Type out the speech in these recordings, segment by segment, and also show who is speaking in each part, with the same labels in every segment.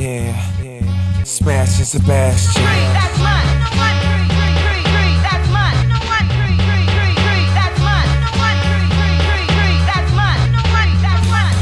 Speaker 1: Yeah, yeah. Smashing Sebastian.
Speaker 2: That's mine. One, three, three, three, three. That's mine. One, three, three, three, three. That's mine. One, three, three, three, three. That's mine. That's mine.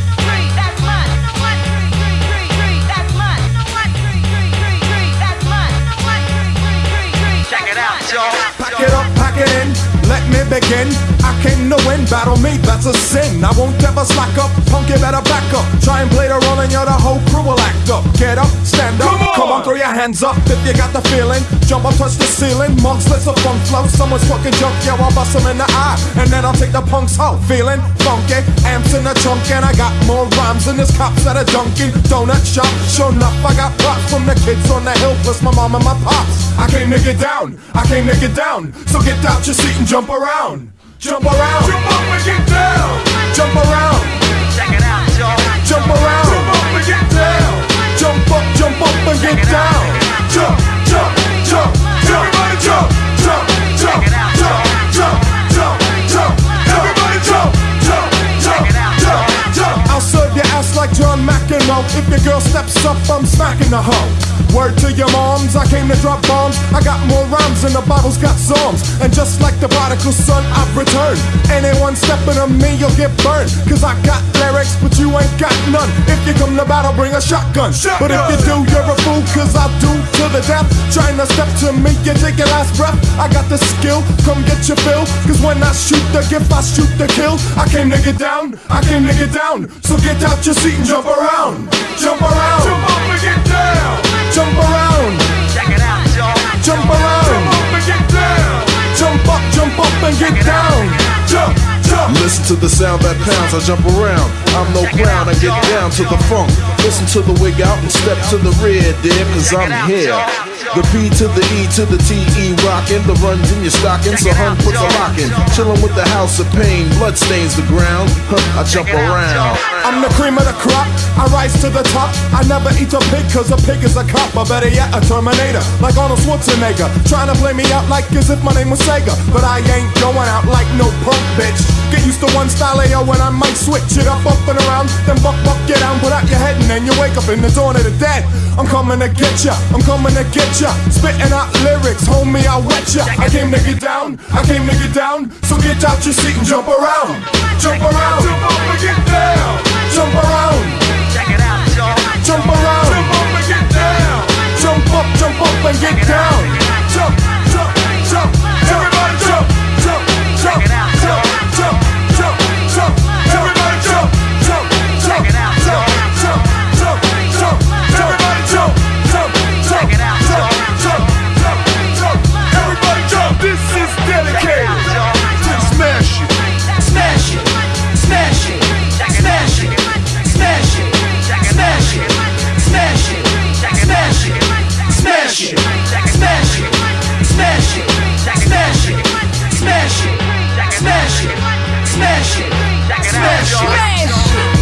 Speaker 2: That's mine. One, three, three, three, three. That's mine. One, three, three, three, three. That's mine. One, three, three, three, three.
Speaker 3: Check it out, y'all.
Speaker 4: Pack it up, pack it in, let me begin. Came to win, battle me, that's a sin. I won't ever slack up, punk, you better back up. Try and play the role and you're the whole crew will act up. Get up, stand up, come on, throw your hands up if you got the feeling. Jump up, touch the ceiling, monks, let's a funk flow. Someone's fucking junk, yo, I'll bust them in the eye. And then I'll take the punks out, feeling funky. Amps in the trunk, and I got more rhymes than this cops at a Dunkin' Donut shop. Sure enough, I got props from the kids on the hill, plus my mom and my pops. I came to get down, I came to get down. So get out your seat and jump around. Jump around. Jump up and get down. Jump around.
Speaker 3: Check it out, y'all.
Speaker 4: Jump around. Jump up and get down. Jump up, jump up and get down. Jump, jump, jump, jump. Everybody jump, jump, jump, jump, jump, jump, jump. Everybody jump, jump, jump, jump, jump. I'll serve your ass like John McEnroe. If your girl steps up, I'm smacking the hoe. Word to your moms, I came to drop bombs. I got more rhymes than the Bible's got psalms. And just like the prodigal son, I've returned. Anyone stepping on me, you'll get burned. Cause I got lyrics, but you ain't got none. If you come to battle, bring a shotgun. But if you do, you're a fool, cause I do to the death. Trying to step to me, you take your last breath. I got the skill, come get your fill. Cause when I shoot the gift, I shoot the kill. I came to get down, I came to get down. So get out your seat and jump around. Jump around.
Speaker 5: To the sound that pounds, I jump around. I'm no clown, I get down to the funk. Listen to the wig out and step to the rear, dear, cause I'm here. The P to the E to the T E rockin', the runs in your stocking, so hun puts a lock in. Chillin' with the house of pain, blood stains the ground. Huh, I jump around.
Speaker 4: I'm the cream of the crop. I rise to the top. I never eat a pig cause a pig is a cop. Or better yet, a Terminator. Like Arnold Schwarzenegger. Trying to play me out like as if my name was Sega. But I ain't going out like no punk bitch. Get used to one style AO when I might switch it up, up and around. Then buck, buck, get down, put out your head, and then you wake up in the dawn of the dead. I'm coming to get ya. I'm coming to get ya. Spitting out lyrics, homie, I'll wet ya. I came to get down. I came to get down. So get out your seat and jump around. Get. Jump around. smash it, smash it, smash it.